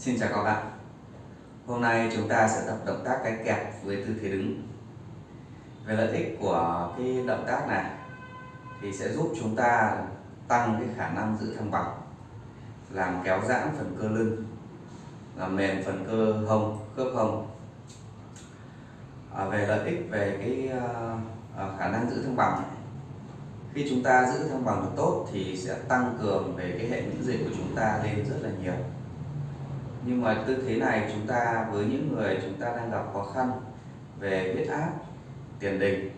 Xin chào các bạn. Hôm nay chúng ta sẽ tập động tác cái kẹp với tư thế đứng. Về lợi ích của cái động tác này thì sẽ giúp chúng ta tăng cái khả năng giữ thăng bằng làm kéo giãn phần cơ lưng làm mềm phần cơ hông khớp hông. À, về lợi ích về cái uh, khả năng giữ thăng bằng khi chúng ta giữ thăng bằng được tốt thì sẽ tăng cường về cái hệ miễn dịch của chúng ta lên rất là nhiều nhưng mà tư thế này chúng ta với những người chúng ta đang gặp khó khăn về huyết áp tiền đình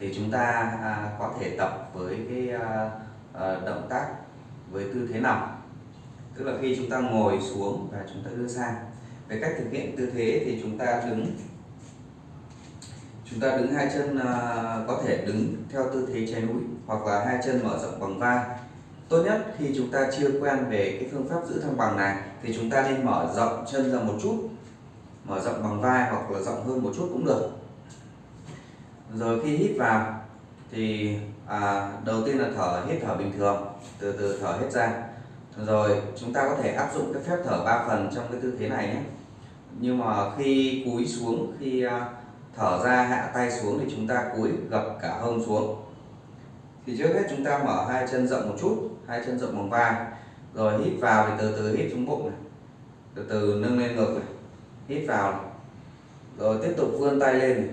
thì chúng ta à, có thể tập với cái à, à, động tác với tư thế nằm. Tức là khi chúng ta ngồi xuống và chúng ta đưa sang. Về cách thực hiện tư thế thì chúng ta đứng. Chúng ta đứng hai chân à, có thể đứng theo tư thế trái núi hoặc là hai chân mở rộng bằng vai tốt nhất khi chúng ta chưa quen về cái phương pháp giữ thăng bằng này thì chúng ta nên mở rộng chân ra một chút. Mở rộng bằng vai hoặc là rộng hơn một chút cũng được. Rồi khi hít vào thì à, đầu tiên là thở hít thở bình thường từ từ thở hết ra. Rồi chúng ta có thể áp dụng cái phép thở ba phần trong cái tư thế này nhé. Nhưng mà khi cúi xuống khi à, thở ra hạ tay xuống thì chúng ta cúi gập cả hông xuống. Thì trước hết chúng ta mở hai chân rộng một chút hai chân rộng bằng vai. Rồi hít vào thì từ từ hít xuống bụng này. Từ từ nâng lên ngực này. Hít vào này. rồi tiếp tục vươn tay lên này.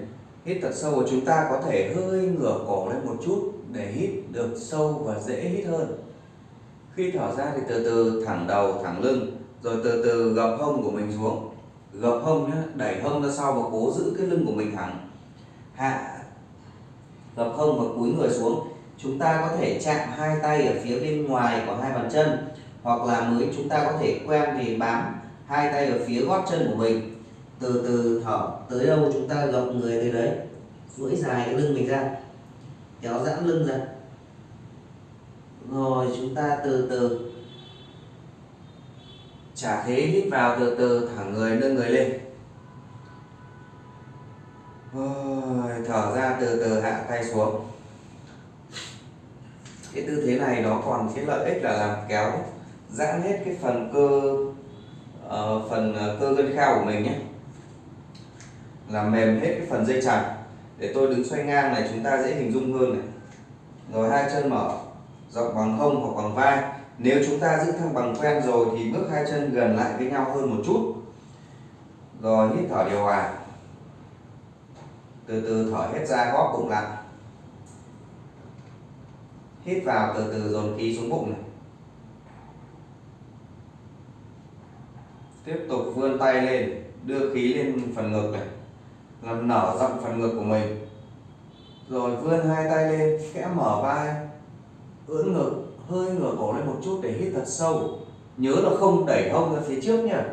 hít thật sâu và chúng ta có thể hơi ngửa cổ lên một chút để hít được sâu và dễ hít hơn. Khi thở ra thì từ từ thẳng đầu, thẳng lưng, rồi từ từ gập hông của mình xuống. Gập hông nhé đẩy hông ra sau và cố giữ cái lưng của mình thẳng. Hạ, gập hông và cúi người xuống chúng ta có thể chạm hai tay ở phía bên ngoài của hai bàn chân, hoặc là mới chúng ta có thể quen thì bám hai tay ở phía gót chân của mình. Từ từ thở, tới đâu chúng ta gập người tới đấy. Duỗi dài cái lưng mình ra. Kéo giãn lưng ra. Rồi chúng ta từ từ. Trả thế hít vào từ từ thẳng người, nâng người lên. Rồi, thở ra từ từ, hạ tay xuống cái tư thế này nó còn cái lợi ích là làm kéo giãn hết cái phần cơ uh, phần ờ, cơ gân khao của mình nhé. Làm mềm hết cái phần dây chằng. Để tôi đứng xoay ngang này chúng ta dễ hình dung hơn này. Rồi hai chân mở rộng bằng hông hoặc bằng vai. Nếu chúng ta giữ thăng bằng quen rồi thì bước hai chân gần lại với nhau hơn một chút. Rồi hít thở điều hòa. Từ từ thở hết ra góp bụng lại hít vào từ từ dồn khí xuống bụng này. Tiếp tục vươn tay lên, đưa khí lên phần ngực này, làm nở rộng phần ngực của mình. Rồi vươn hai tay lên, khẽ mở vai, ưỡn ngực, hơi ngửa cổ lên một chút để hít thật sâu. Nhớ là không đẩy hông ra phía trước nha.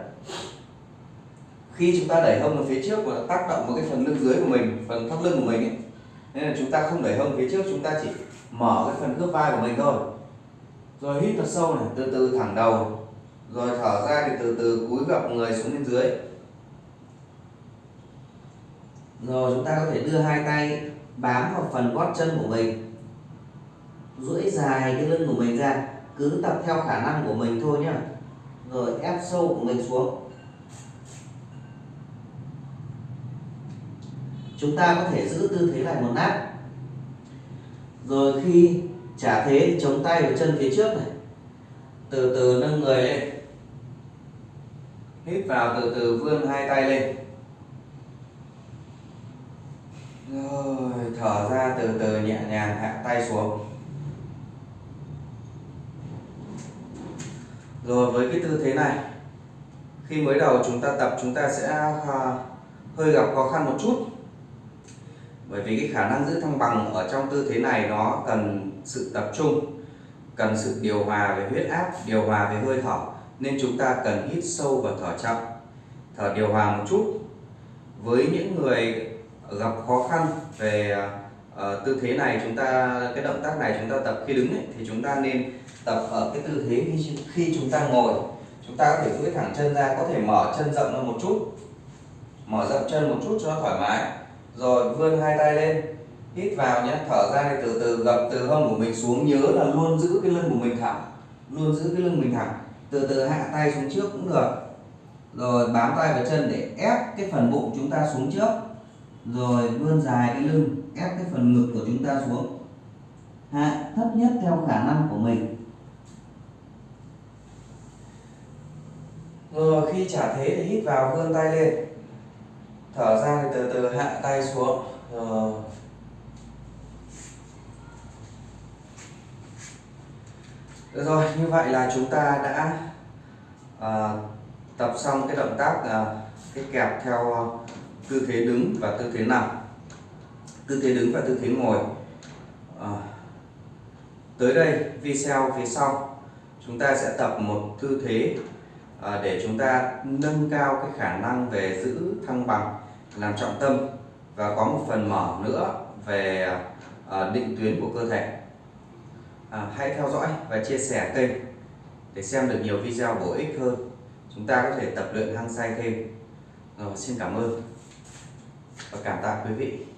Khi chúng ta đẩy hông ra phía trước là tác động vào cái phần lưng dưới của mình, phần thắt lưng của mình ấy nên là chúng ta không đẩy hông phía trước, chúng ta chỉ mở cái phần khớp vai của mình thôi. Rồi hít thật sâu này, từ từ thẳng đầu. Rồi thở ra thì từ từ cúi gập người xuống bên dưới. Rồi chúng ta có thể đưa hai tay bám vào phần gót chân của mình. Duỗi dài cái lưng của mình ra, cứ tập theo khả năng của mình thôi nhá. Rồi ép sâu của mình xuống. Chúng ta có thể giữ tư thế lại một nát rồi khi trả thế thì chống tay vào chân phía trước này. Từ từ nâng người lên. Hít vào từ từ, vươn hai tay lên. Rồi, thở ra từ từ, nhẹ nhàng hạ tay xuống. Rồi, với cái tư thế này, khi mới đầu chúng ta tập, chúng ta sẽ à, hơi gặp khó khăn một chút bởi vì cái khả năng giữ thăng bằng ở trong tư thế này nó cần sự tập trung cần sự điều hòa về huyết áp điều hòa về hơi thở nên chúng ta cần hít sâu và thở chậm. Thở điều hòa một chút. Với những người gặp khó khăn về uh, tư thế này chúng ta cái động tác này chúng ta tập khi đứng ấy, thì chúng ta nên tập ở cái tư thế khi, khi chúng ta ngồi. Chúng ta có thể duỗi thẳng chân ra có thể mở chân rộng ra một chút. Mở rộng chân một chút cho nó thoải mái rồi vươn hai tay lên. Hít vào nhé, thở ra thì từ từ gập từ hông của mình xuống. Nhớ là luôn giữ cái lưng của mình thẳng. Luôn giữ cái lưng mình thẳng. Từ từ hạ tay xuống trước cũng được. Rồi bám tay vào chân để ép cái phần bụng chúng ta xuống trước. Rồi vươn dài cái lưng, ép cái phần ngực của chúng ta xuống. Hạ, thấp nhất theo khả năng của mình. Rồi khi trả thế thì hít vào, vươn tay lên thở ra thì từ từ hạ tay xuống. Rồi Được rồi, như vậy là chúng ta đã à, tập xong cái động tác à, cái kẹp theo tư thế đứng và tư thế nằm. Tư thế đứng và tư thế ngồi. À, tới đây video phía sau chúng ta sẽ tập một tư thế à, để chúng ta nâng cao cái khả năng về giữ thăng bằng làm trọng tâm và có một phần mở nữa về à, định tuyến của cơ thể. À, hãy theo dõi và chia sẻ kênh để xem được nhiều video bổ ích hơn. Chúng ta có thể tập luyện hăng say thêm. Rồi xin cảm ơn và cảm tạ quý vị.